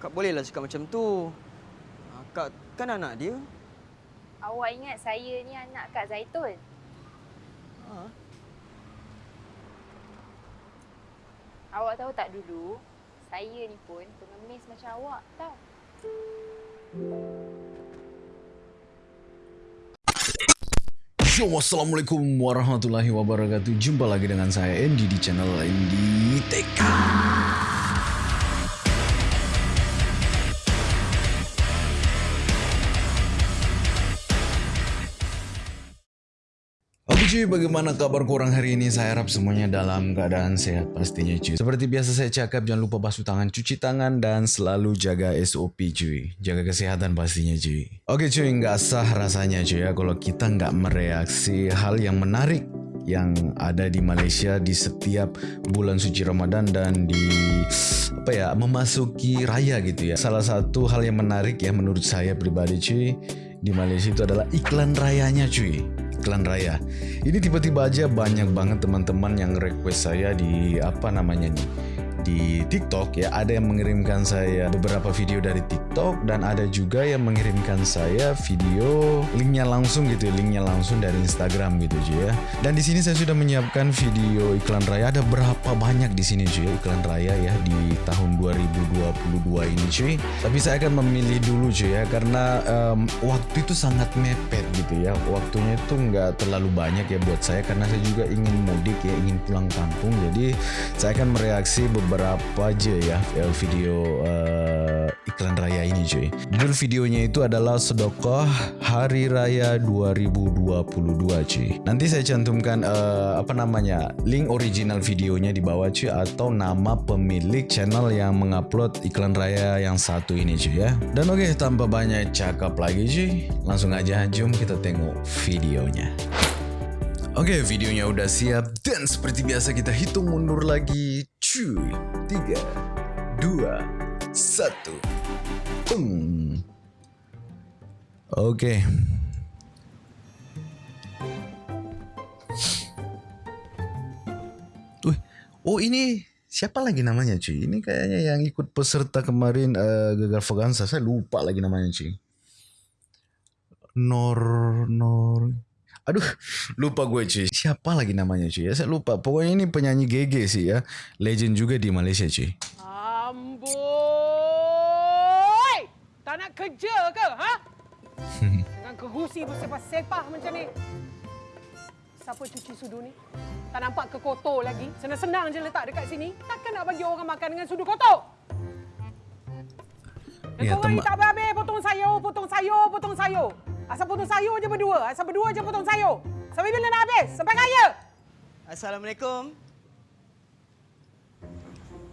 Kak bolehlah cakap macam tu. Ah, Kak kan anak dia. Awak ingat saya ni anak Kak Zaitun? Ha. Awak tahu tak dulu, saya ni pun pengemis macam awak tau. Yo, Assalamualaikum warahmatullahi wabarakatuh Jumpa lagi dengan saya Andy di channel Andy TK cuy, bagaimana kabar kurang hari ini? Saya harap semuanya dalam keadaan sehat pastinya cuy. Seperti biasa saya cakap, jangan lupa basuh tangan, cuci tangan, dan selalu jaga SOP cuy. Jaga kesehatan pastinya cuy. Oke cuy, nggak sah rasanya cuy ya kalau kita nggak mereaksi hal yang menarik yang ada di Malaysia di setiap bulan suci Ramadan dan di apa ya memasuki raya gitu ya. Salah satu hal yang menarik ya menurut saya pribadi cuy di Malaysia itu adalah iklan rayanya cuy iklan raya. Ini tiba-tiba aja banyak banget teman-teman yang request saya di apa namanya nih di TikTok ya ada yang mengirimkan saya beberapa video dari TikTok dan ada juga yang mengirimkan saya video linknya langsung gitu ya linknya langsung dari Instagram gitu cuy ya. Dan di sini saya sudah menyiapkan video iklan raya. Ada berapa banyak di sini cuy iklan raya ya di tahun 2022 ini cuy tapi saya akan memilih dulu cuy ya karena em, waktu itu sangat mepet gitu ya. Waktunya itu nggak terlalu banyak ya buat saya karena saya juga ingin mudik ya ingin pulang kampung. Jadi saya akan mereaksi beberapa aja ya eh, video eh, iklan raya ini cuy. Judul videonya itu adalah sedekah hari raya 2022 cuy. Nanti saya cantumkan eh, apa namanya link original videonya di bawah cuy atau nama pemilik channel yang mengupload iklan raya yang satu ini cuy ya. Dan oke tanpa banyak cakap lagi cuy langsung aja jom kita tengok videonya. Oke, videonya udah siap dan seperti biasa kita hitung mundur lagi. Cuy, 3, 2, 1. Tung. Oke. Wih, oh ini siapa lagi namanya cuy? Ini kayaknya yang ikut peserta kemarin eh, Gagal Vaganza. Saya lupa lagi namanya cuy. Nor Nor Aduh, lupa gue cuy. Siapa lagi namanya cuy? Ya, saya lupa. Pokoknya ini penyanyi GG sih ya. Legend juga di Malaysia cuy. Amboi! Tak nak kerja ke, ha? Dengan kerusi bersepah-sepah macam ni. Siapa cuci sudu ni? Tak nampak ke kotor lagi? Senang-senang je letak dekat sini. Takkan nak bagi orang makan dengan sudu kotor? Dan Ya, korang tema- tak habis potong sayur, potong sayur, potong sayur. Asal potong sayur je berdua. Asal berdua je potong sayur. Sampai bila nak habis? Sampai raya? Assalamualaikum.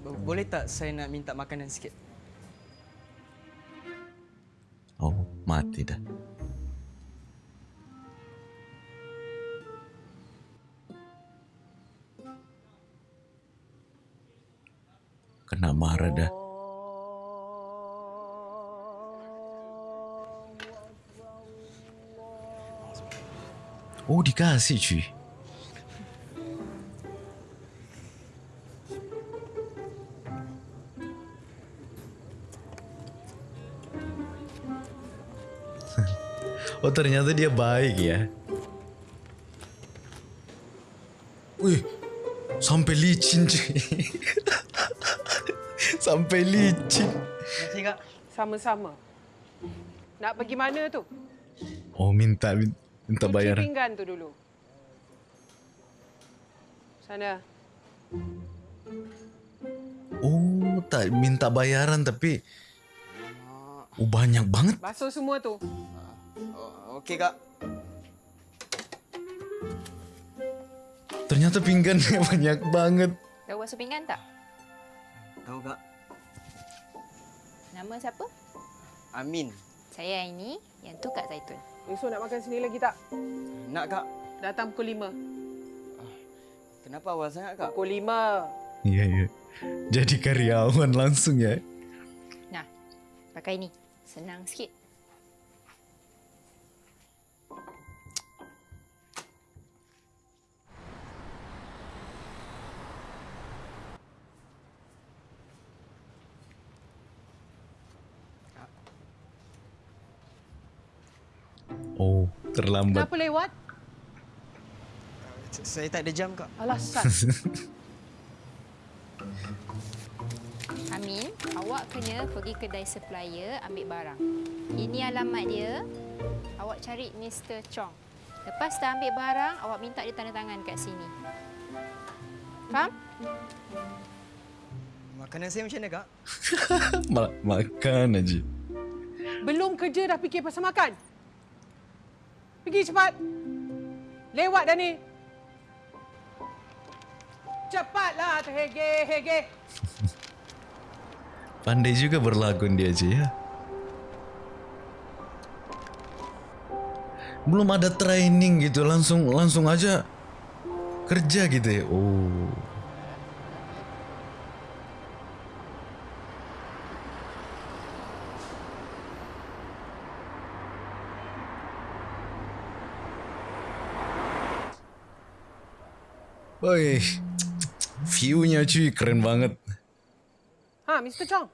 Bo- Boleh tak saya nak minta makanan sikit? Oh, mati dah. Kena marah dah. Oh, dikasih cuy. Oh ternyata dia baik ya. Wih, sampai licin cuy. sampai licin. Sama-sama. Nak pergi mana tu? Oh minta minta Cuci bayaran. pinggan tu dulu. Sana. Oh tak minta bayaran tapi oh, banyak banget. Basuh semua tu. Oh, Okey kak. Ternyata pinggannya banyak banget. Tahu basuh pinggan tak? Tahu kak. Nama siapa? Amin. Saya ini, yang tu Kak Zaitun. Esok nak makan sini lagi tak? Nak kak. Datang pukul 5. Kenapa awal sangat kak? Pukul 5. Iya iya. Jadi karyawan langsung ya. Nah, pakai ni. Senang sikit. Terlambat. Kenapa lewat? Saya tak ada jam, Kak. Alasan. Amin, awak kena pergi kedai supplier ambil barang. Ini alamat dia. Awak cari Mr. Chong. Lepas dah ambil barang, awak minta dia tanda tangan kat sini. Faham? Makanan saya macam mana, Kak? Ma- makan aja. Belum kerja dah fikir pasal makan. Pergi cepat. Lewat dah ni. Cepatlah terhege-hege. Pandai juga berlakon dia je ya. Belum ada training gitu langsung langsung aja kerja gitu ya. Oh. Woi, view-nya cuy keren banget. Ha, Mr. Chong.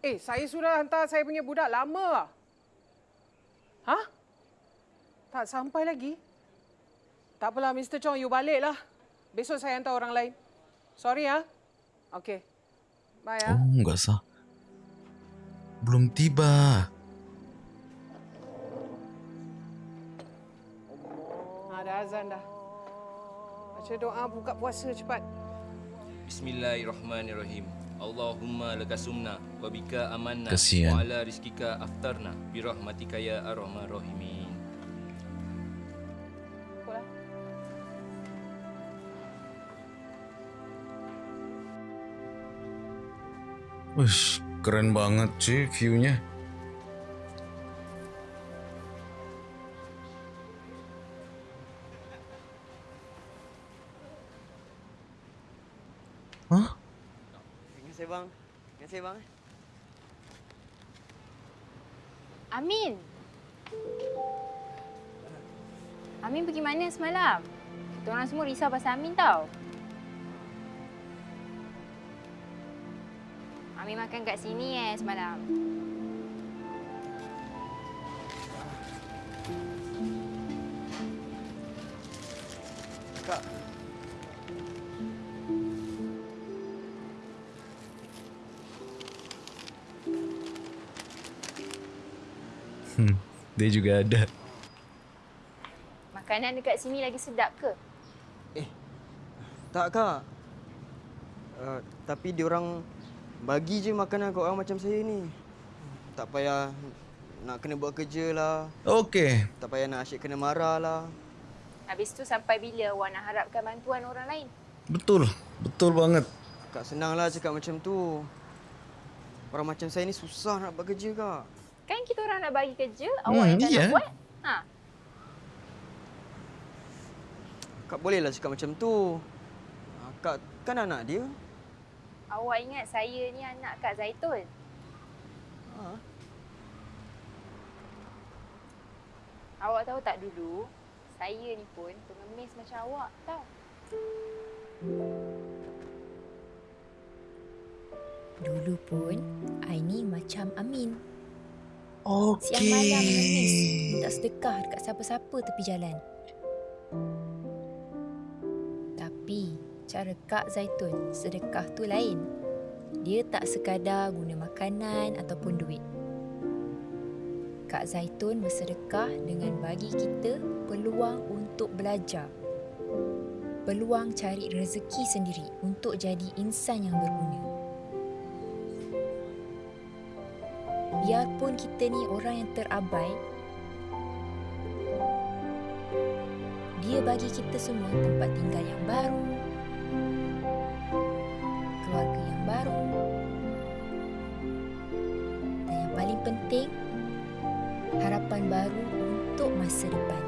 Eh, saya sudah hantar saya punya budak lama lah. Ha? Tak sampai lagi? Tak apalah, Mr. Chong. You baliklah. Besok saya hantar orang lain. Sorry ya. Okey. Bye ya. Oh, enggak sah. Belum tiba. Ada azan dah. Baca doa buka puasa cepat. Bismillahirrahmanirrahim. Allahumma laka sumna wa bika amanna wa ala rizkika aftarna bi rahmatika ya arhamar rahimin. Wih, keren banget cuy view-nya. Semalam? Kita orang semua risau pasal Amin tau. Amin makan kat sini eh semalam. Kak, Hmm, dia juga ada. Makanan dekat sini lagi sedap ke? tak, Kak. Uh, tapi diorang bagi je makanan kat orang macam saya ni. Tak payah nak kena buat kerja lah. Okey. Tak payah nak asyik kena marah lah. Habis tu sampai bila awak nak harapkan bantuan orang lain? Betul. Betul banget. Kak senanglah cakap macam tu. Orang macam saya ni susah nak buat kerja, Kak. Kan kita orang nak bagi kerja, awak Hmm, yang tak iya. nak buat. Ha. Kak bolehlah cakap macam tu. Ah, Kak kan anak dia. Awak ingat saya ni anak Kak Zaitun? Ha. Awak tahu tak dulu, saya ni pun pengemis macam awak tau. Dulu pun, Aini macam Amin. Okey. Siang malam mengemis, minta sedekah dekat siapa-siapa tepi jalan. Cara Kak Zaitun sedekah tu lain. Dia tak sekadar guna makanan ataupun duit. Kak Zaitun bersedekah dengan bagi kita peluang untuk belajar. Peluang cari rezeki sendiri untuk jadi insan yang berguna. biarpun kita ni orang yang terabai dia bagi kita semua tempat tinggal yang baru masa depan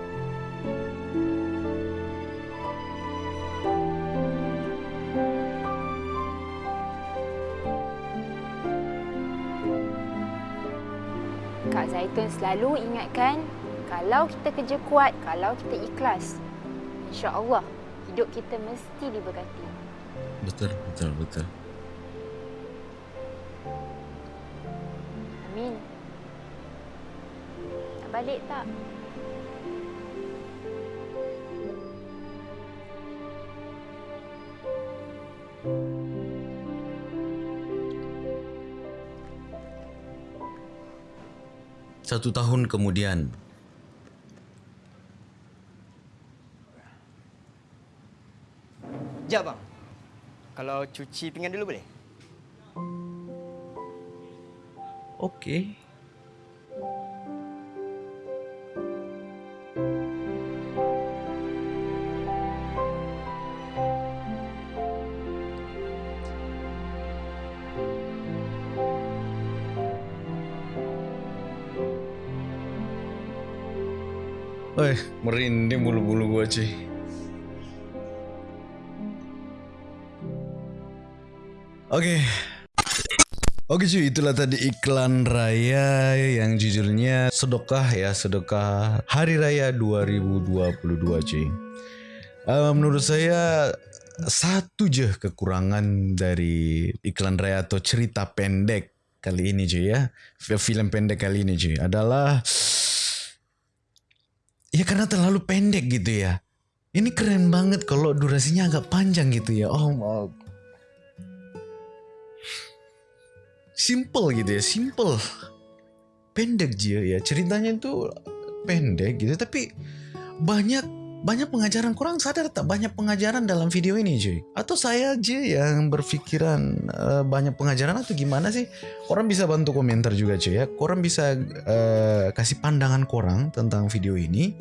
Kak Zaitun selalu ingatkan kalau kita kerja kuat, kalau kita ikhlas, insya-Allah hidup kita mesti diberkati. Betul, betul, betul. Amin. Nak balik tak? Satu tahun kemudian, Sekejap bang. Kalau cuci pinggan dulu boleh? okey. Eh, merinding bulu-bulu gua cuy. Oke. Oke cuy, itulah tadi iklan raya yang jujurnya sedekah ya, sedekah Hari Raya 2022 cuy. Uh, menurut saya satu je kekurangan dari iklan raya atau cerita pendek kali ini cuy ya. Film pendek kali ini cuy adalah ya karena terlalu pendek gitu ya. Ini keren banget kalau durasinya agak panjang gitu ya. Oh, simple gitu ya, simple. Pendek aja ya, ceritanya itu pendek gitu tapi banyak banyak pengajaran kurang sadar tak? Banyak pengajaran dalam video ini cuy. Atau saya aja yang berpikiran uh, banyak pengajaran atau gimana sih? Orang bisa bantu komentar juga cuy ya. Orang bisa uh, kasih pandangan korang tentang video ini.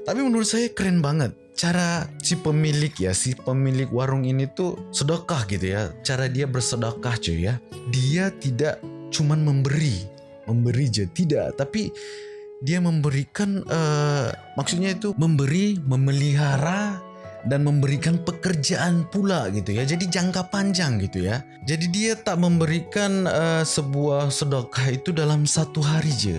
Tapi menurut saya keren banget. Cara si pemilik ya si pemilik warung ini tuh sedekah gitu ya. Cara dia bersedekah cuy ya. Dia tidak cuman memberi memberi aja. Tidak tapi dia memberikan uh, maksudnya itu memberi memelihara dan memberikan pekerjaan pula gitu ya. Jadi jangka panjang gitu ya. Jadi dia tak memberikan uh, sebuah sedekah itu dalam satu hari je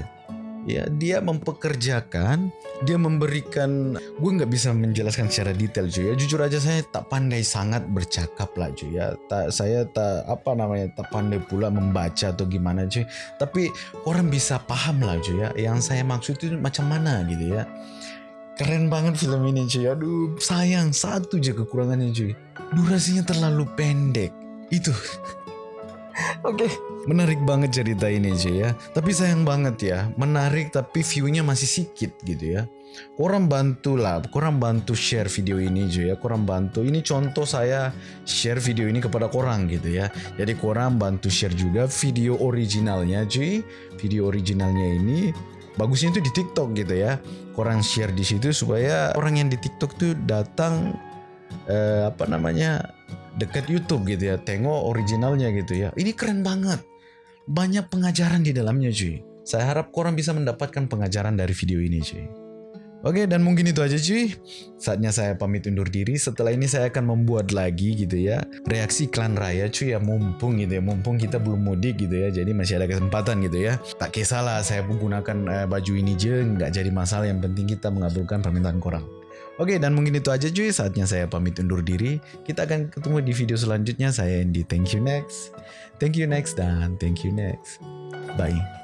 ya dia mempekerjakan dia memberikan gue nggak bisa menjelaskan secara detail cuy ya. Jujur aja saya tak pandai sangat bercakap lah cuy ya. Tak saya tak apa namanya tak pandai pula membaca atau gimana cuy tapi orang bisa paham lah cuy ya. Yang saya maksud itu macam mana gitu ya. Keren banget film ini cuy aduh sayang satu aja kekurangannya cuy durasinya terlalu pendek. Itu Oke, okay. menarik banget cerita ini cuy ya. Tapi sayang banget ya, menarik tapi view-nya masih sedikit gitu ya. Korang bantu lah, korang bantu share video ini cuy ya. Korang bantu. Ini contoh saya share video ini kepada korang gitu ya. Jadi korang bantu share juga video originalnya cuy. Video originalnya ini bagusnya itu di TikTok gitu ya. Korang share di situ supaya orang yang di TikTok tuh datang eh, apa namanya dekat YouTube gitu ya tengok originalnya gitu ya. Ini keren banget. Banyak pengajaran di dalamnya cuy. Saya harap korang bisa mendapatkan pengajaran dari video ini cuy. Oke dan mungkin itu aja cuy. Saatnya saya pamit undur diri. Setelah ini saya akan membuat lagi gitu ya Reaksi klan raya cuy ya. Mumpung gitu ya Mumpung kita belum mudik gitu ya Jadi masih ada kesempatan gitu ya. Tak kisahlah saya menggunakan uh, baju ini je Nggak jadi masalah. Yang penting kita mengabulkan permintaan korang Oke dan mungkin itu aja cuy saatnya saya pamit undur diri. Kita akan ketemu di video selanjutnya. Saya Andy. Thank you next. Thank you next dan thank you next. Bye.